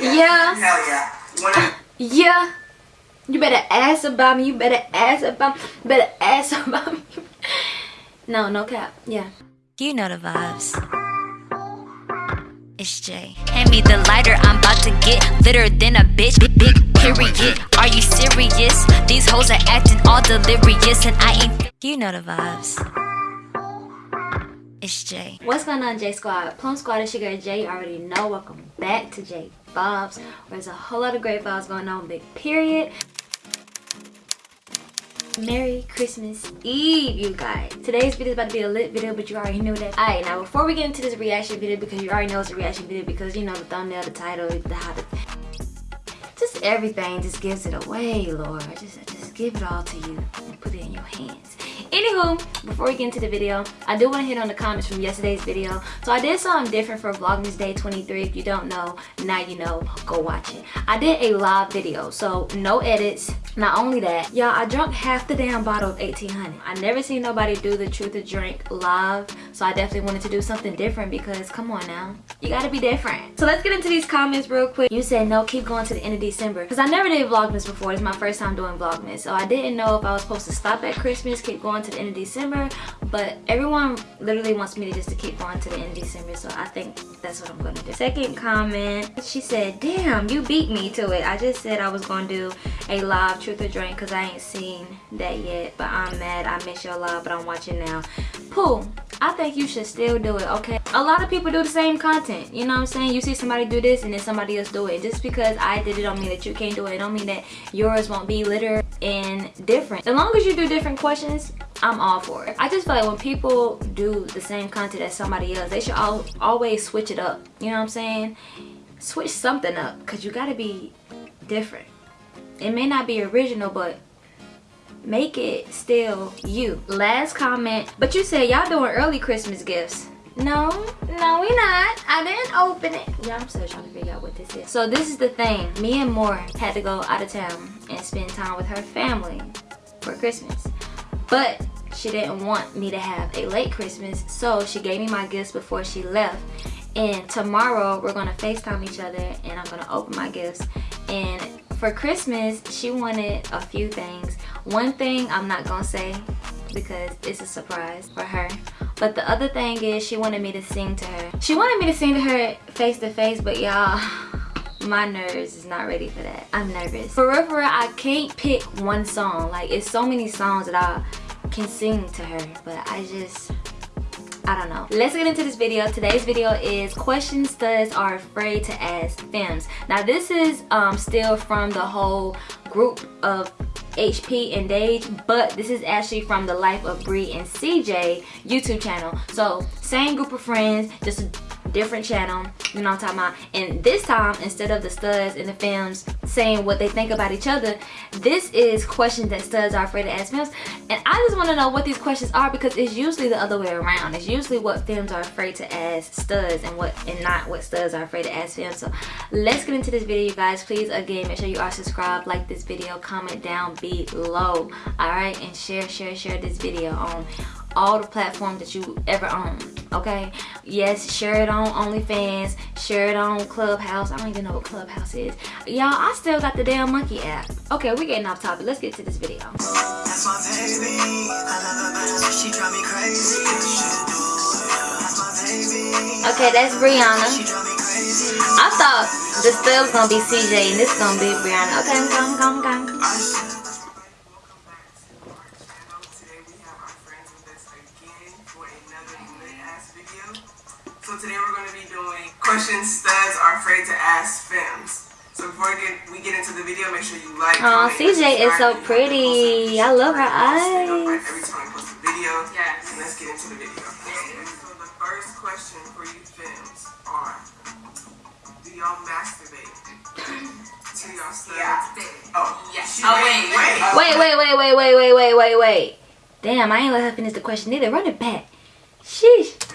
yeah. Hell yeah. When Yeah. You better ask about me. You better ask about me. You better ask about me. no, no cap. Yeah. You know the vibes. It's Jay. Hand me the lighter, I'm about to get litter than a bitch. Big, big period. Are you serious? These hoes are acting all delirious, and I ain't. You know the vibes. It's Jay. What's going on, J Squad? Plum Squad, it's your girl Jay. You already know. Welcome back to J Bob's, there's a whole lot of great vibes going on. Big period. Merry Christmas Eve, you guys. Today's video is about to be a lit video, but you already knew that. Alright, now before we get into this reaction video, because you already know it's a reaction video, because you know the thumbnail, the title, the how just everything just gives it away, Lord. Just, just give it all to you and put it in your hands. Anywho, before we get into the video, I do want to hit on the comments from yesterday's video. So I did something different for Vlogmas Day 23. If you don't know, now you know, go watch it. I did a live video, so no edits. Not only that, y'all, I drank half the damn bottle of 1800. I never seen nobody do the truth or drink live, so I definitely wanted to do something different because, come on now, you gotta be different. So let's get into these comments real quick. You said, no, keep going to the end of December. Because I never did Vlogmas before. It's my first time doing Vlogmas. So I didn't know if I was supposed to stop at Christmas, keep going to the end of December. But everyone literally wants me to just to keep going to the end of December. So I think that's what I'm to do. Second comment, she said, damn, you beat me to it. I just said I was to do a live truth or drink because I ain't seen that yet. But I'm mad. I missed your live, but I'm watching now. Pooh, I think you should still do it, okay? A lot of people do the same content, you know what I'm saying? You see somebody do this and then somebody else do it. Just because I did it don't mean that you can't do it. It don't mean that yours won't be litter and different. As long as you do different questions, I'm all for it. I just feel like when people do the same content as somebody else, they should all, always switch it up. You know what I'm saying? Switch something up because you got to be different. It may not be original, but make it still you. Last comment. But you said y'all doing early christmas gifts. No no we not. I didn't open it. Yeah i'm still trying to figure out what this is. So this is the thing. Me and Moore had to go out of town and spend time with her family for christmas. But she didn't want me to have a late christmas so she gave me my gifts before she left. And tomorrow we're gonna facetime each other and i'm gonna open my gifts. And for christmas she wanted a few things. One thing i'm not gonna say because it's a surprise for her. But the other thing is she wanted me to sing to her. She wanted me to sing to her face to face but y'all my nerves is not ready for that. I'm nervous. For real for real i can't pick one song. Like it's so many songs that i can sing to her but i just I don't know. Let's get into this video. Today's video is questions studs are afraid to ask femmes. Now this is um, still from the whole group of HP and Dage, but this is actually from the Life of Bree and CJ YouTube channel. So same group of friends, just different channel you know what i'm talking about? And this time instead of the studs and the femmes saying what they think about each other this is questions that studs are afraid to ask femmes and i just want to know what these questions are because it's usually the other way around. It's usually what femmes are afraid to ask studs and what and not what studs are afraid to ask femmes so let's get into this video you guys. Please again make sure you are subscribed like this video comment down below all right and share share share this video on all the platforms that you ever own okay? Yes share it on onlyfans share it on clubhouse. I don't even know what clubhouse is. Y'all i still got the damn monkey app. Okay we're getting off topic. Let's get to this video. That's my baby. I love her bad, she drive me crazy. That's my baby. okay that's brianna She drive me crazy. i thought the was gonna be cj and this gonna be brianna okay come come come Welcome the video, make sure you like. Oh, CJ is so pretty. I love her eyes. Every time I post a video. Yes. And let's get into the video. So the first question for you femmes are, do y'all masturbate? to y'all studs? Yeah. Oh, Yes. Oh, wait. wait. Wait, wait, wait, wait, wait, wait, wait, wait, wait. Damn, I ain't let her finish the question either. Run it back. Sheesh.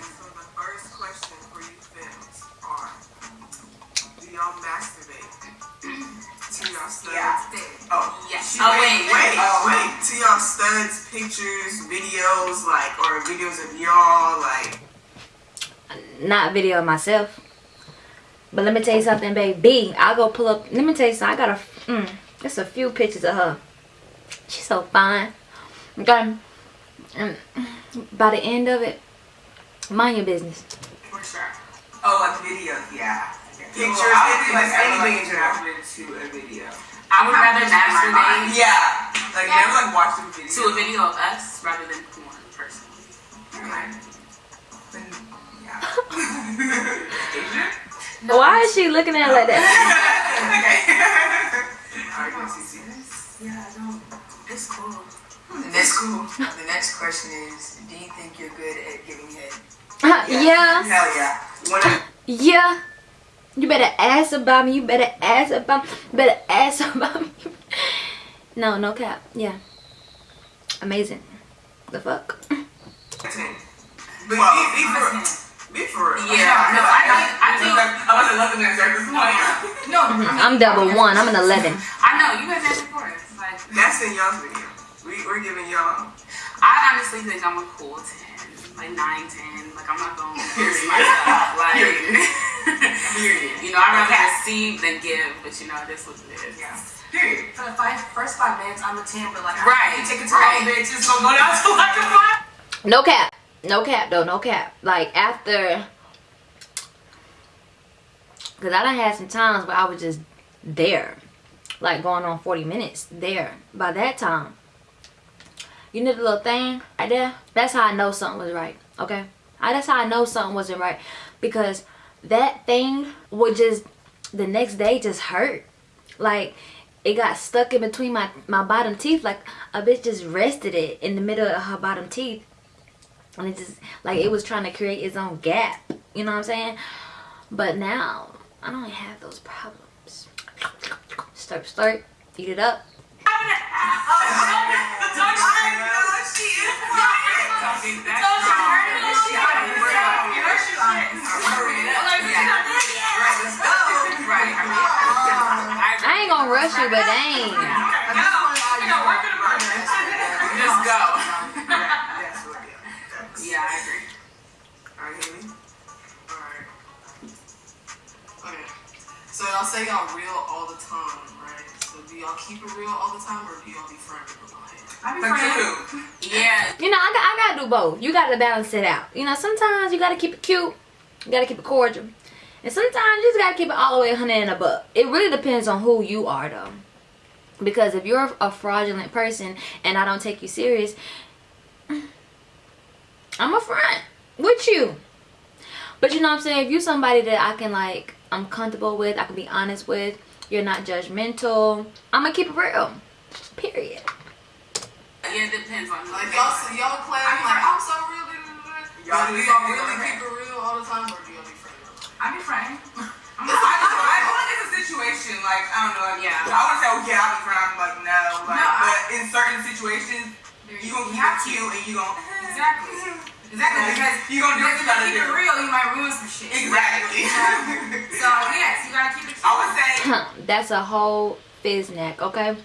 Yeah. Oh, Yes. she- Oh, wait, wait. wait, Oh. wait. To y'all studs, pictures, videos, like, or videos of y'all, like, Not video of myself. But let me tell you something, baby. I'll go pull up. Let me tell you something. I got a, mm, just a few pictures of her. She's so fine. Okay. And by the end of it, mind your business. For sure. Oh, like videos, yeah. Pictures, Well, I would anything, be like anything in like general. to a video. I would rather masturbate Yeah. Like never like watch the video. to a video of us rather than porn, personally. Okay. Then, yeah. Asian? Why is she looking at it like that? okay. Are you gonna see this? Yeah, I don't. It's cool. Hmm, the next, the next question is, do you think you're good at giving head? yeah. Hell yeah. Wanna, Yeah. You better ask about me. You better ask about me. You better ask about me. No, no cap. Yeah. Amazing. The fuck? But be, be for be for real. Yeah, no, I think, I think, I was at 11 minutes after this point. no, I mean, I'm double one. I'm an 11. I know, you guys answered for us. Like, That's in y'all's video. We, we're giving y'all. I honestly think I'm a cool 10, like 9, 10. Like, I'm not going to embarrass myself. Like, Period. you know, I'd rather receive than give, but you know, this was it. Yeah. Period. For the five, first five minutes, I'm a 10, but like, Right, I take it to right. all the bitches, so go down to like a five. No cap. No cap though. No cap. Like after. Because I done had some times where I was just there. Like going on 40 minutes there. By that time. You know the little thing right there? That's how I know something was right. Okay? I, that's how I know something wasn't right. Because that thing would just, the next day just hurt. Like, it got stuck in between my, my bottom teeth. Like, a bitch just rested it in the middle of her bottom teeth. And it just, like, it was trying to create its own gap. You know what I'm saying? But now, I don't have those problems. Slurp, slurp. Eat it up. Gonna rush you, but dang. just go. Yeah. I agree. All right, Haley. Alright. Okay. So y'all say y'all real all the time, right? So do y'all keep it real all the time or do y'all be friendly with my Like you. Yeah, You know, I, got, I gotta do both. You gotta balance it out. You know, sometimes you gotta keep it cute. You gotta keep it cordial. And sometimes you just gotta keep it all the way 100 and above. It really depends on who you are, though. Because if you're a fraudulent person and I don't take you serious, I'm a front with you. But you know what I'm saying? If you're somebody that I can like, I'm comfortable with, I can be honest with, you're not judgmental, I'm gonna keep it real. Period. yeah, it depends on who. Like y'all, so y'all claim like I'm so real. Y'all do do y'all that, really keep it real all the time or do y'all be friendly? I be friend. I, I feel like it's a situation like I don't know. Like, Yeah. I would say, oh yeah, I'll be friendly. I'm like no, like, No, I- but in certain situations, you gonna keep it cute and you gonna Exactly. Exactly, because you gonna do what you you gotta keep do. it real, you might ruin some shit. Exactly. So, yes, you gotta keep it I would say That's a whole fizznack, okay?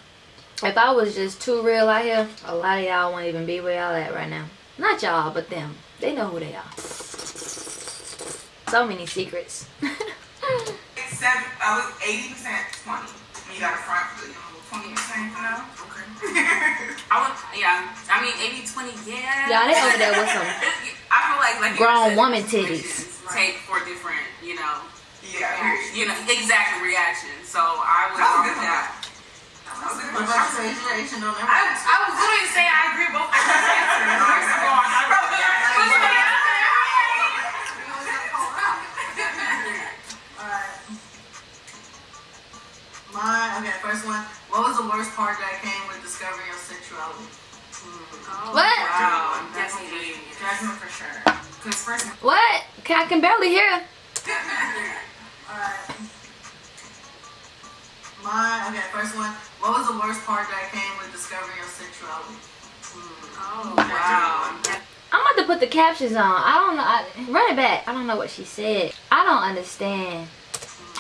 If I was just too real out here, a lot of y'all won't even be where y'all at right now. Not y'all, but them. They know who they are. So many secrets. seven. Oh, I was eighty percent twenty. You got a front for the twenty percent, you know. Okay. I would, yeah. I mean, 80 20, yeah. Y'all, they over there with some I feel like, like grown said, woman situations titties. Take for different, you know, yeah. Period. you know, exact reactions. So I would That was go good with one. that. What about situation on I, I was literally saying I agree with both okay, first one. What was the worst part that came with discovering your sexuality? What? Wow, definitely. Judgment for sure. Because first, What? Can, I can barely hear. Alright. Mine, okay, first one. What was the worst part that came with discovering your sexuality? Oh, wow. I'm about to put the captions on. I don't know. I, run it back. I don't know what she said. I don't understand.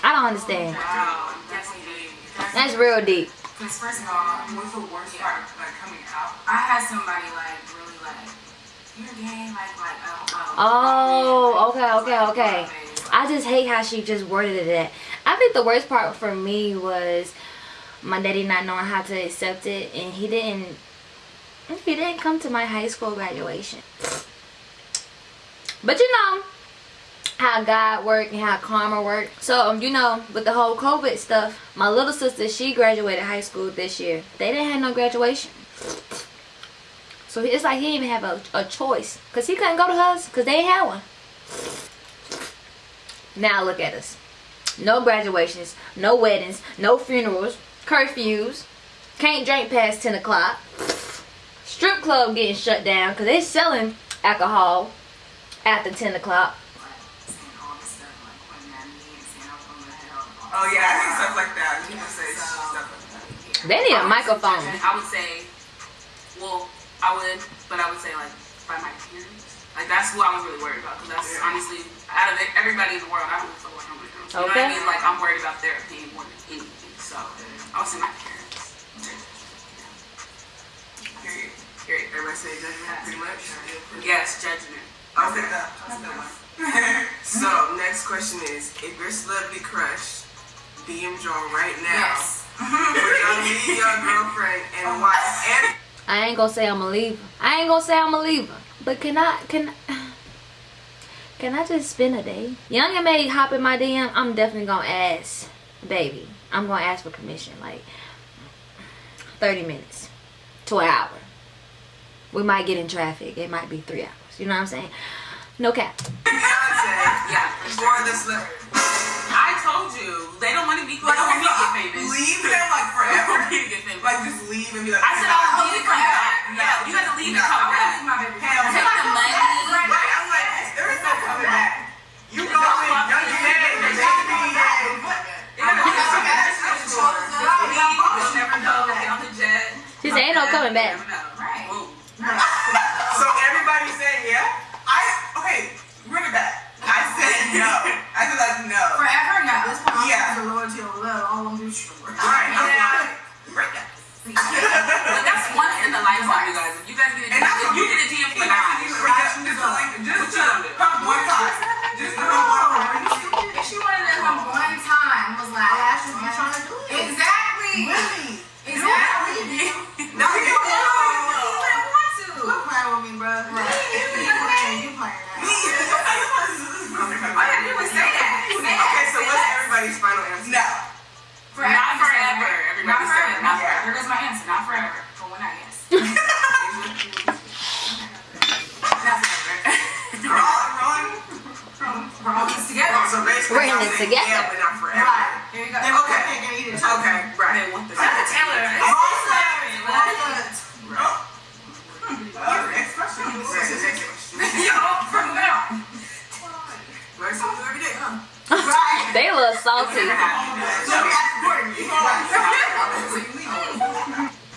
I don't understand. Wow, definitely. That's real deep. because first of all, uh, What's the worst part, like, coming out? I had somebody like really like, you're gay, like, like, know. Oh, okay, okay, okay. I just hate how she just worded it. I think the worst part for me was my daddy not knowing how to accept it, and he didn't. He didn't come to my high school graduation. But you know how God work and how karma work. So um, you know, with the whole COVID stuff, my little sister she graduated high school this year. They didn't have no graduation. So it's like he didn't even have a, a choice. Because he couldn't go to hers because they ain't had one. Now look at us. No graduations, no weddings, no funerals, curfews, can't drink past 10 o'clock. Strip club getting shut down because they selling alcohol after 10 o'clock. Oh yeah, I think stuff like that. You can say stuff like that. They need a microphone. I would say, well, I would, but I would say like by my parents. Like that's who I was really worried about because that's Yeah. honestly out of everybody in the world, I don't feel like I'm with them. You know what I mean? Like I'm worried about their opinion more than anything. So I would say my parents. Period. Period. Everybody say judgment pretty much. Yes, judgment. Okay. so next question is: If your celebrity crush DM Joe right now, Yes. would your girlfriend and oh why? And I ain't gonna say I'm a leaver. I ain't gonna say I'm a leaver. But can I can can I just spend a day? Young and May hop in my DM. I'm definitely gonna ask, baby. I'm gonna ask for permission. Like 30 minutes to an hour. We might get in traffic. It might be three hours. You know what I'm saying? No cap. Beyonce Yeah. for the celebrity. I told you they don't want to be. They Like, don't want me to get okay, famous. leave them like They don't forever. want me to get famous. Like just leave and be like. I said oh, I would leave and come back. No. Yeah, you have to leave and No. come back. My baby. Hell Take the money. Right, I'm like, there is no coming back. You go in, young and May, the baby, You'll never know. Get on. She said ain't no coming back. Never know. Right. So everybody's saying yeah. I okay, bring it back. I said no. Everybody Not said forever. it. Not Yeah. forever. Here goes my answer. Not forever. For one night, yes. Not forever. We're all wrong. We're all in this together. So basically, We're in y'all this saying together. Yeah, but not forever. Right. Here you go. Okay. Okay. Okay, right. They want the That's Taylor. Oh, next question. Next question. Yo, from now. Learn something new every day, huh? Right. They a little salty. So we asked Courtney.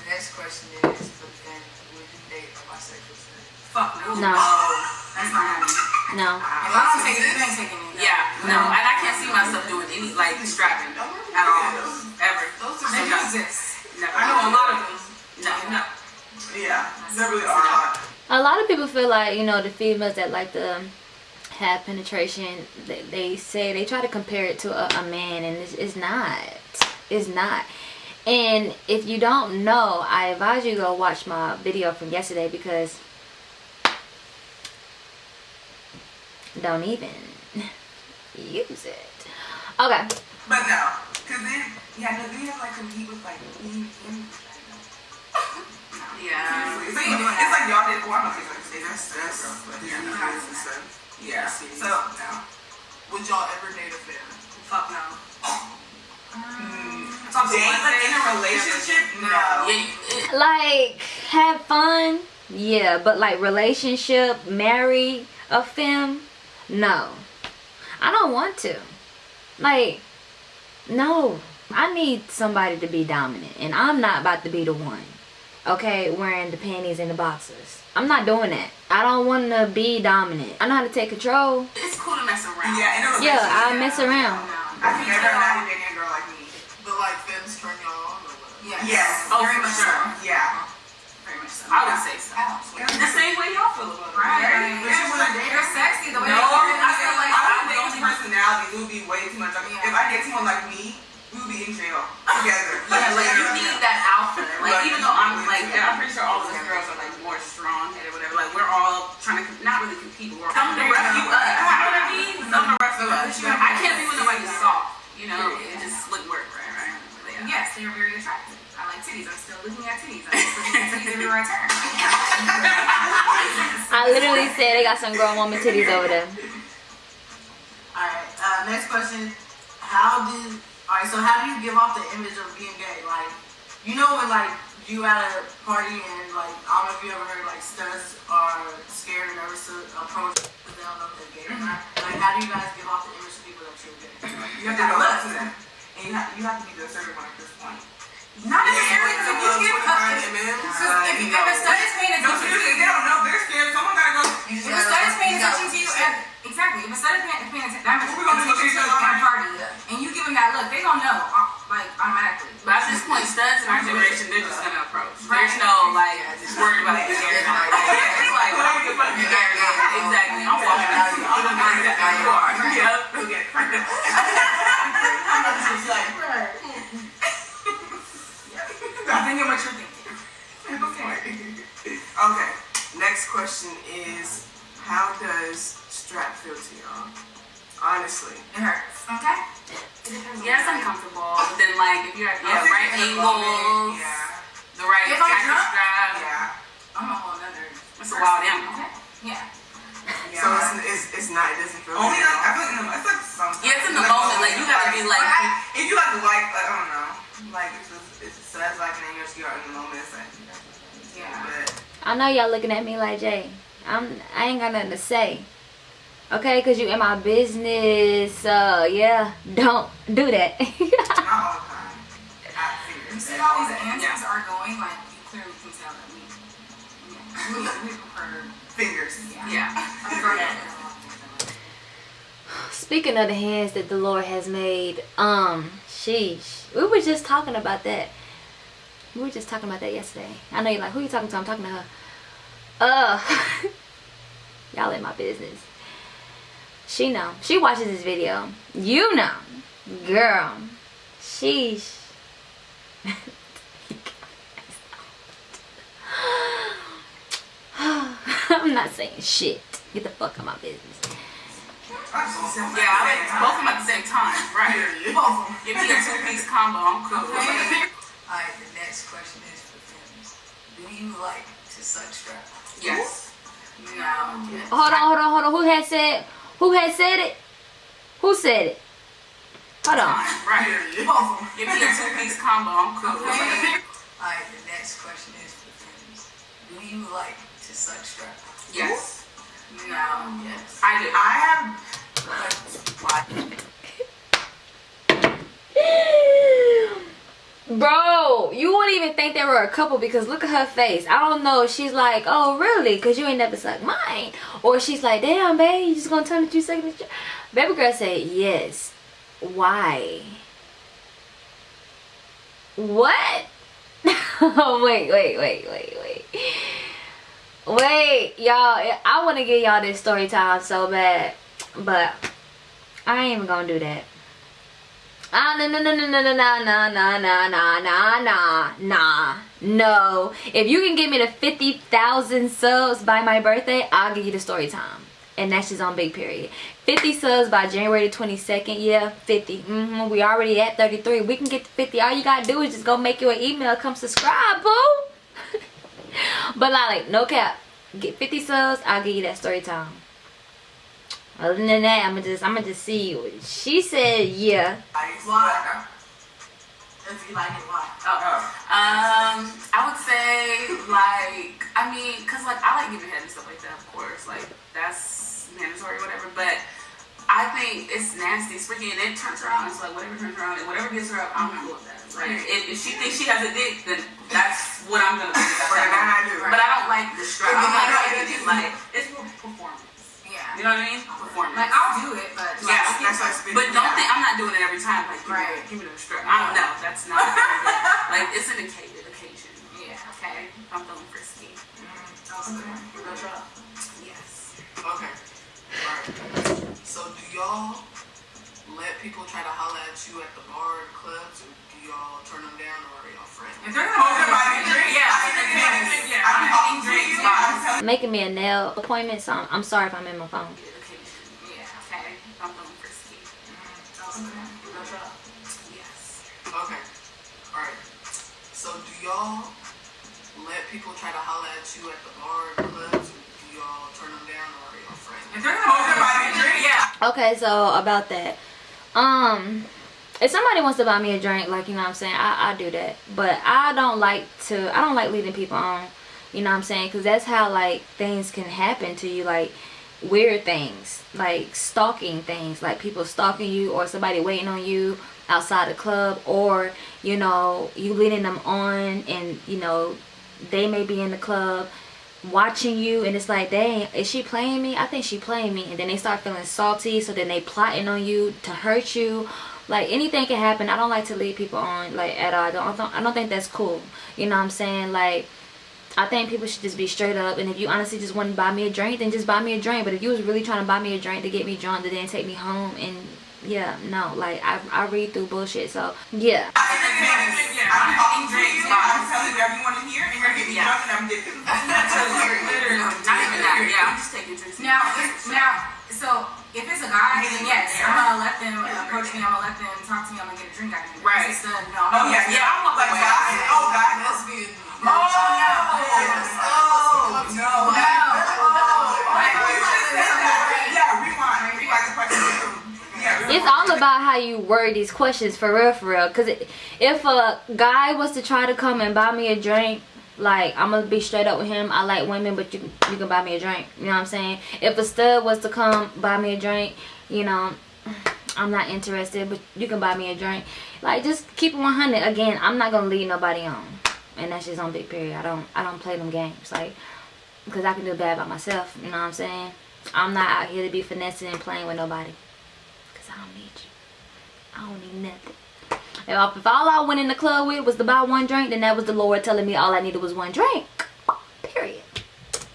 Next question is, but then would you date a bisexual man? Fuck no. No. That's not happening. No. If I don't take it, you ain't taking it. Yeah, no, and I can't see myself doing any like strapping at all, ever. Those So, are no. exist. No. I know a lot of them. No, no. Yeah, there really are a lot. A lot of people feel like, you know, the females that like to have penetration, they, they say, they try to compare it to a, a man, and it's, it's not. It's not. And if you don't know, I advise you go watch my video from yesterday because don't even use it. Okay. But no, because then, yeah, no, then you have like compete with like me and Yeah. It's like, it's like y'all did. Well, I'm not saying like that's that's yeah, that's and stuff. Yeah. So no. Would y'all ever date a fan? Fuck no. Date like in a relationship? No. Yeah, Like, have fun? Yeah, but like relationship, marry a femme? No. I don't want to. Like, no. I need somebody to be dominant. And I'm not about to be the one. Okay, wearing the panties and the boxers. I'm not doing that. I don't want to be dominant. I know how to take control. it's cool to mess around. Yeah, in a Yeah, relationship. I mess around. I've never imagined a girl like me. But like femmes turn y'all on? Yes. Yes. Oh, Very for much sure. so. Yeah. Very much so. I would say so. The same way y'all feel about it. Right. But you wanna date You're sexy the way No, you I feel like I'm I'm the the only only person now personalities. It would be way too much. Like, Yeah. If I get someone like me, we would be in jail together. Yeah, like you need that alpha. Like even though I'm like, and I'm pretty sure all of us girls are like more strong headed, whatever. Like we're all trying to not really compete, but we're some to rough you up. You know what I mean? Some to rough you up. I can't be with nobody soft. You know, it just wouldn't work, right? Right? Yes, they are very attractive. I like titties. I'm still looking at titties. I'm just looking at titties everywhere I turn. I literally said they got some grown woman titties over there. Alright, uh, next question. How did, alright, so how do you give off the image of being gay? Like, you know when like you at a party and like, I don't know if you ever heard like studs are scared and nervous to approach because they don't know if they're gay or not. Like, how do you guys give off the image of people that you're gay? You have to go up to them. And you have, you have to be the assertive one at this point. None of this everything that you give us. If you give us paying attention to you They don't know. They're scared. Someone gotta go. If a studies paying attention to you, exactly. If a studies paying attention to you at a party, and you give them that look, they don't know. Like automatically. But at this point, studs in our generation, they're just gonna approach. There's no like just worried about it. It's like exactly. I'm walking out. I'm gonna you are. Yep. Okay. I'm thinking what you're thinking. Okay. Next question is, how does strap feel to y'all? Honestly. It hurts, okay? Yeah, it's uncomfortable. But then like if you're at yeah, right angles, Yeah. the right If I'm jacket drunk? strap. Yeah. I'm a whole nother. It's a wild animal. Okay? Yeah. So it's, it's, it's not, it doesn't feel Only like I all. feel like in the, it's like sometimes. Yeah, it's in the moment. Like you gotta you are in the moment. Yeah. but I know y'all looking at me like Jay. I'm I ain't got nothing to say. Okay, cause you in my business. Uh yeah. Don't do that. not all the time. I figure. You see how these answers are going? Like, you clearly can tell that we, we, we prefer, Fingers. yeah. prefer that. Speaking of the hands that the Lord has made, um, sheesh. We were just talking about that. We were just talking about that yesterday. I know you're like, who you talking to? I'm talking to her. Uh, y'all in my business. She know. She watches this video. You know. Girl. Sheesh. I'm not saying shit. Get the fuck out of my business. Yeah, I like both of them at the same time. Right. Both of them. Give me a two-piece combo. I'm cool. Alright, the next question is for Femmes. Do you like to suck strap? Yes. No. Hold on, hold on, hold on. Who had said? Who had said it? Who said it? Hold on. Right. Both of them. Give me a two-piece combo. I'm cool. Alright, the next question is for Femmes. Do you like to suck strap? Yes. No. Yes. I do. I have. Bro, you wouldn't even think they were a couple because look at her face. I don't know she's like, oh really? Because you ain't never sucked mine. Or she's like, damn, babe, you just gonna tell me two seconds? Baby girl said, yes. Why? What? Oh wait, wait, wait, wait, wait. Wait, y'all. I want to give y'all this story time so bad. But I ain't even gonna do that. Ah, no, no, no, no, no, no, no, no, no, no, no, no, no, nah. No. If you can give me the 50,000 subs by my birthday, I'll give you the story time. And that's just on big period. 50 subs by January the 22nd. Yeah, 50. Mm-hmm. We already at 33. We can get to 50. All you gotta do is just go make you an email. Come subscribe, boo. but like, no cap. Get 50 subs, I'll give you that story time. Other than that, I'ma just I'ma just see you. She said yeah. Why? If you like it, why? Oh. Um, I would say like I mean, cause like I like giving head and stuff like that, of course. Like that's mandatory, or whatever. But I think it's nasty, it's freaky, and it turns her on. It's like whatever turns her on, and whatever gets her up, I'm cool with that. Like if, if she thinks she has a dick, then that's what I'm gonna do. That's what I'm do. But I don't like the strap. I'm like, like it's for performance. You know what I mean? Performance. Like, I'll do it, me a nail appointment, so I'm, I'm sorry if I'm in my phone. Okay, yeah, okay. I'm going frisky. Yes. Okay. All right. So do y'all let people try to holler at you at the bar and clubs, do y'all turn them down, or are y'all friends? If they're not they're buying drinks? yeah. Okay, so about that. Um if somebody wants to buy me a drink, like you know what I'm saying, I, I do that. But I don't like to I don't like leading people on. You know what I'm saying? Cause that's how like things can happen to you, like weird things, like stalking things, like people stalking you or somebody waiting on you outside the club or, you know, you leading them on and, you know, they may be in the club watching you and it's like dang is she playing me? I think she playing me. And then they start feeling salty so then they plotting on you to hurt you. Like anything can happen. I don't like to lead people on like at all. I don't, I don't think that's cool. You know what i'm saying? Like I think people should just be straight up and if you honestly just want to buy me a drink then just buy me a drink but if you was really trying to buy me a drink to get me drunk to then take me home and yeah no like I, I read through bullshit so yeah I think it's- Yeah, I'm I'm getting getting drinks. drinks. I'm telling you everyone in here, and you're getting Yeah. drunk, and I'm getting. Literally, not even that. I'm just taking drinks. Now, if, now, so if it's a guy, then yes, I'm gonna let them approach me. I'm gonna let them talk to me. I'm gonna get a drink out of them. Right. If it's a stud, no. I'm Oh not yeah, yeah. I'm like guys. Oh guys. Lesbian. Oh Oh it's all about how you word these questions for real for real. Because if a guy was to try to come and buy me a drink like i'm gonna be straight up with him. I like women but you, you can buy me a drink. You know what i'm saying? If a stud was to come buy me a drink you know i'm not interested but you can buy me a drink. Like just keep it 100 again i'm not gonna lead nobody on and that's just on big period i don't i don't play them games like because i can do bad by myself you know what i'm saying i'm not out here to be finessing and playing with nobody Cause I don't need you. I don't need nothing. If, I- if all I went in the club with was to buy one drink, then that was the Lord telling me all I needed was one drink. Period.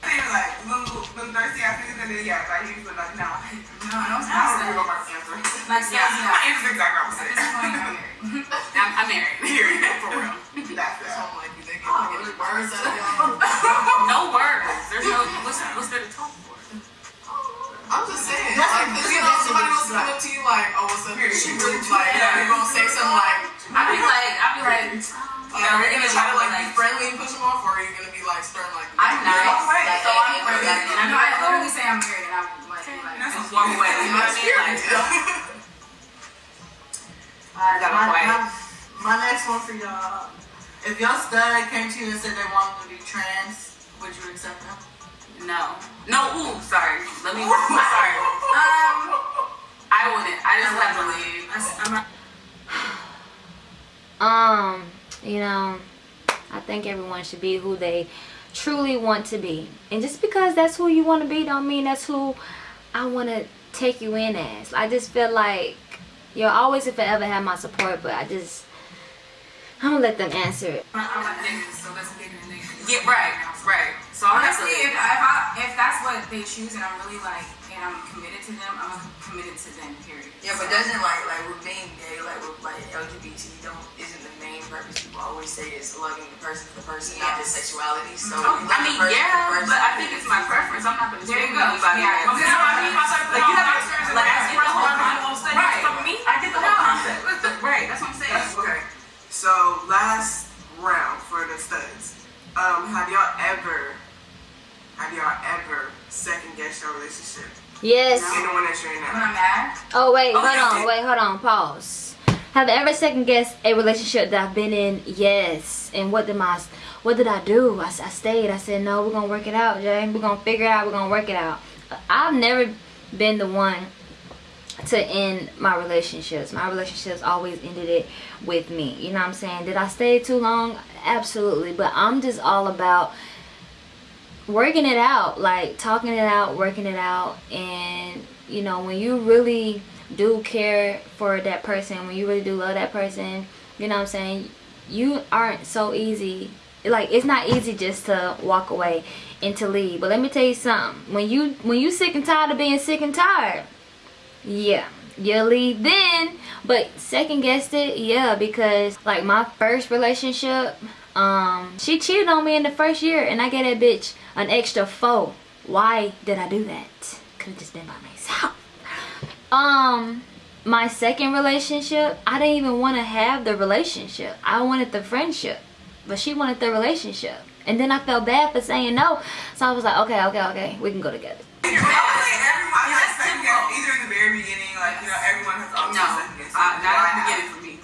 They were like, little, little thirsty ass niggas, and then yeah, like he was like, nah. No, I don't I don't say remember that. my answer. Like, Yeah, yeah, my answer's exactly what I'm At saying. this point, I'm married. I'm, I'm married. Period. For real. That's That's it. All I'm like, do they get Oh, any words out of y'all? No words. There's no. What's, what's there to talk for? I'm just saying, That's like, a- you know, somebody that will come up to you like, oh, what's up? Period. She really like, yeah, you're gonna say something like, I'd be like, I'd be like, like, are you gonna try to like be friendly and push them off, or are you gonna be like stern like? I'm nice. Oh, right. Like, So I'm and- ready. and- and I'm I literally say I'm married, and I'm like, like That's just walk away. You know what I mean? Like, Alright, my, my, my next one for y'all. If your stud came to you and said they wanted to be trans, would you accept them? no. No, ooh, sorry. Let me, sorry. Um, I wouldn't. I just have to leave. I, am not. Um, you know, I think everyone should be who they truly want to be. And just because that's who you want to be don't mean that's who I want to take you in as. I just feel like you'll always and forever have my support, but I just I'm gonna let them answer it. I don't like niggas, so that's bigger than niggas. Yeah, right, right. So Honestly, if, if, I, if that's what they choose and I'm really like, and I'm committed to them, I'm committed to them, period. Yeah, but doesn't like like with being gay, like with like LGBT, don't isn't the main purpose people always say is loving the person for the person, not just sexuality. So Oh, you I mean, person yeah, person. but I think it's my preference. I'm not gonna There you scream go. anybody. Yeah, else. okay. You know what I mean? Like you have to, like I get the whole concept. Right. I get the whole concept. Right. That's what I'm saying. Okay. So last round for the studs. Um, have y'all ever, have y'all ever second guessed your relationship? Yes. In the one that you're in When. I'm mad, Oh wait, Oh, hold on, wait, hold on, pause. Have I ever second guessed a relationship that I've been in? Yes. And what did my what did I do? I stayed. I said no, we're gonna work it out, Jay. We're gonna figure it out. We're gonna work it out. I've never been the one to end my relationships. My relationships always ended it with me. You know what I'm saying? Did I stay too long? Absolutely. But I'm just all about working it out like talking it out working it out and you know when you really do care for that person when you really do love that person you know what i'm saying you aren't so easy like it's not easy just to walk away and to leave but let me tell you something when you when you sick and tired of being sick and tired yeah leave then. But second guessed it, yeah, because like my first relationship, um, she cheated on me in the first year and I gave that bitch an extra four. Why did I do that? Could have just been by myself. Um, my second relationship, I didn't even want to have the relationship. I wanted the friendship, but she wanted the relationship. And then I felt bad for saying no. So I was like, okay, okay, okay, we can go together. Probably everyone has second guess, either in the very beginning, like you know, everyone has second not the beginning for me.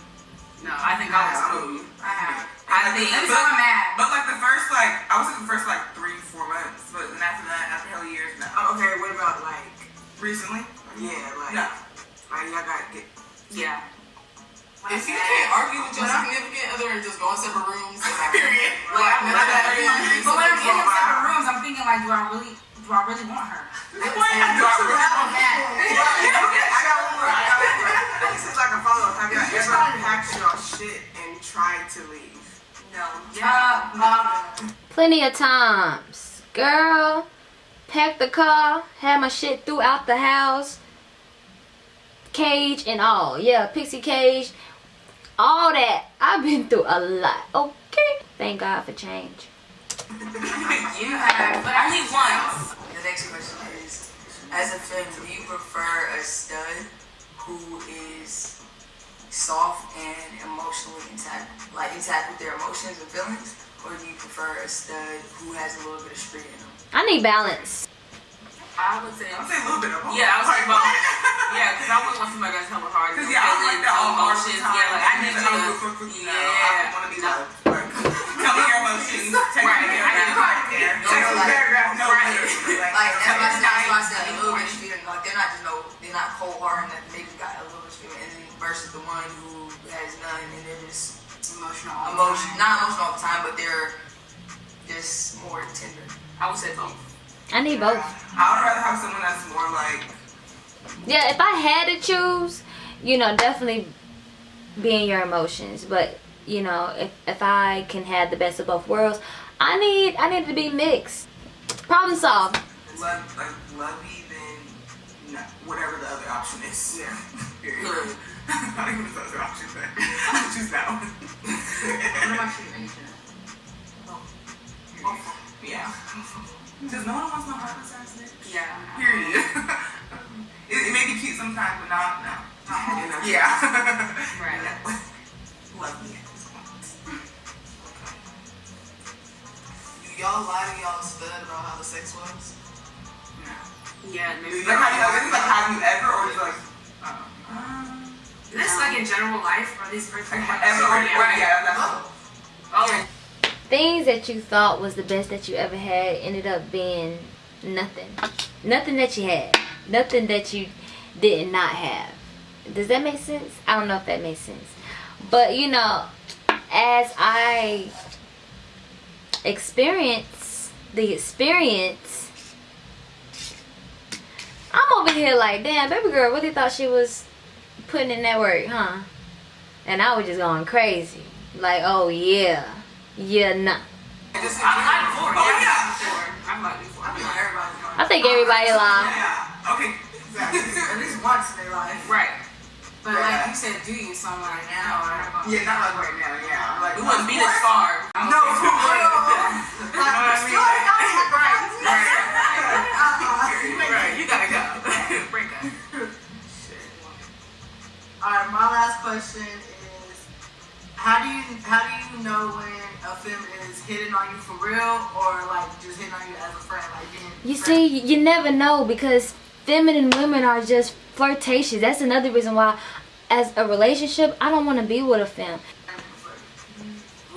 No, I think I was. I have. I think mad. But like the first like I was in the first like three, four months, but then after that, after hell years. Oh, Okay, what about like, Recently? yeah, like, No. like y'all get. yeah. If you can't argue with your significant other and just go in separate rooms, Period. But when I'm rooms, I'm thinking like, do I really, do I really want her? I got one more. I got one more. This is like a follow up. Have y'all ever packed your shit and tried to leave? No. Uh, uh, Plenty of times. Girl, packed the car, had my shit throughout the house. Cage and all. Yeah, pixie cage. All that. I've been through a lot. Okay. Thank God for change. You have, but only once. The next question is, as a femme, do you prefer a stud who is soft and emotionally intact, like intact with their emotions and feelings, or do you prefer a stud who has a little bit of street in them? I need balance. I would say, I'm saying a little bit of both. yeah, I was like, Like, both. Yeah, because I wouldn't want somebody that's hella hard. Cause no yeah, I don't like feelings, that all hard emotions. time. Yeah, like I need Like, you oh, to. no, I want to be No. loved. Like, tell me your emotions. Take Right, me I need. No, Text like- paragraph. No, Right. like, Like that's why I said, that's why I said a little bit of street in them. Like they're not just no, they're not cold hard and that maybe got a little bit of street in them versus the one who has none and they're just Emotional. all emotion, time. not emotional all the time, but they're just more tender. I would say both. I need both. I would rather have someone that's more like Yeah, if I had to choose, you know, definitely being your emotions. But you know, if if I can have the best of both worlds, I need I need to be mixed. Problem solved. love, like lovey than no, whatever the other option is. Yeah. Period. Not even the other option, but I choose that one. what about you, Asia? Oh. yeah. Because no one wants no heart assassinate. Yeah. Period. it, it may be cute sometimes, but not no. You know? Yeah. Right. Love me. Y'all lie to y'all stud about how the sex was? Yeah. Maybe. Like, have you, like, like, have you ever, or just like, uh, um, Is this like in general life or these first like, ever, or, or, yeah, that's Oh. Things that you thought was the best that you ever had ended up being nothing. Nothing that you had. Nothing that you did not have. Does that make sense? I don't know if that makes sense. But you know, as I experience the experience, I'm over here like, damn, baby girl really thought she was putting in that work, huh? And I was just going crazy. Like, oh yeah. Yeah, nah. I've lied before. Yeah. yeah. I've lied before. I mean, everybody. I think everybody lie. Yeah. Okay. Exactly. At least once in their life. Right. But like you said, do you something right now? Yeah, not like right now. Yeah. Like We wouldn't be this far. No, for real. You know what I mean? Right. You gotta go. Break up. All right, my last question is, how do you how do you know when a femme is hitting on you for real or like just hitting on you as a friend, like being You friends? see, you never know because feminine women are just flirtatious. That's another reason why, as a relationship, I don't want to be with a femme.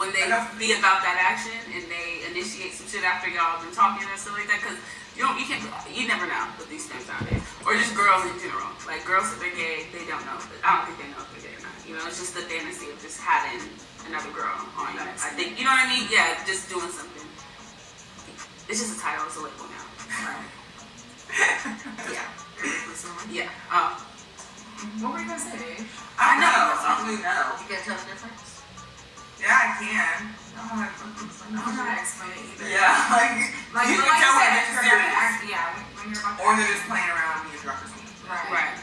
When they be about that action and they initiate some shit after y'all been talking and stuff like that, because you don't, you can't, you never know with these things nowadays, or just girls in general. Like girls, if they're gay, they don't know. But I don't think they know if they're gay or not. You know, it's just the fantasy of just having another girl on you. I think, you know what I mean? Yeah, just doing something. It's just a title. It's a label now. Yeah. Yeah. Um, what were you gonna say. I know. I don't really know. You can't tell the difference. Yeah, I can. Oh, I don't know. I don't know how to explain it either. Yeah, like, Like, you can like tell you when said, it's you're about to serious. act, yeah, when- you're about to Or they're just playing around being drunkers. Right. right.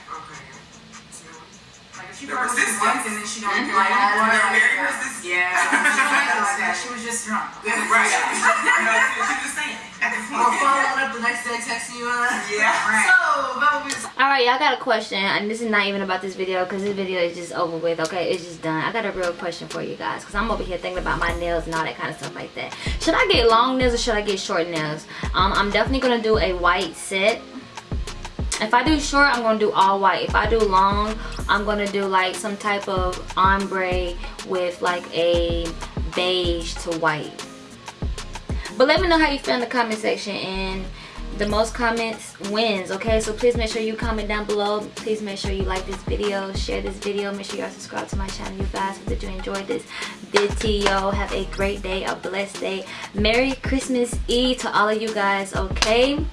Okay. She The promised resistance. once and then she don't Mhm. like They're like, very resistant. Yeah. She don't like that. She was just drunk. Right. No, she was just saying. Or following up the next day, texting you. Uh, Yeah. So, that would be All right, y'all got a question, and this is not even about this video because this video is just over with. Okay, it's just done. I got a real question for you guys because I'm over here thinking about my nails and all that kind of stuff like that. Should I get long nails or should I get short nails? Um, I'm definitely gonna do a white set. If I do short, I'm gonna do all white. If I do long, I'm gonna do like some type of ombre with like a beige to white. But let me know how you feel in the comment section and the most comments wins, okay? So please make sure you comment down below. Please make sure you like this video, share this video. Make sure y'all subscribe to my channel, you guys. Hope that you enjoyed this video. Have a great day, a blessed day. Merry Christmas Eve to all of you guys, okay?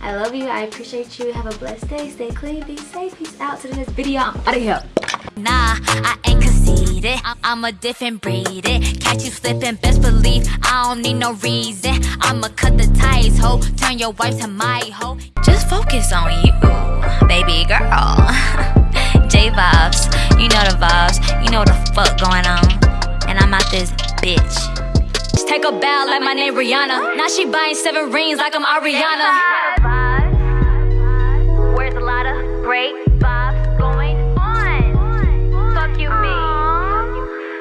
I love you. I appreciate you. Have a blessed day. Stay clean. Be safe. Peace out. To the next video. I'm out of here. Nah, I ain't conceited. I'm a different breed. It. Catch you slipping, best believe I don't need no reason. I'ma cut the ties, ho. Turn your wife to my hoe. Just focus on you, baby girl. J vibes, you know the vibes. You know the fuck going on. And I'm out this bitch. Take a bow like my name Rihanna. Now she buying seven rings like I'm Ariana. Where's? Great.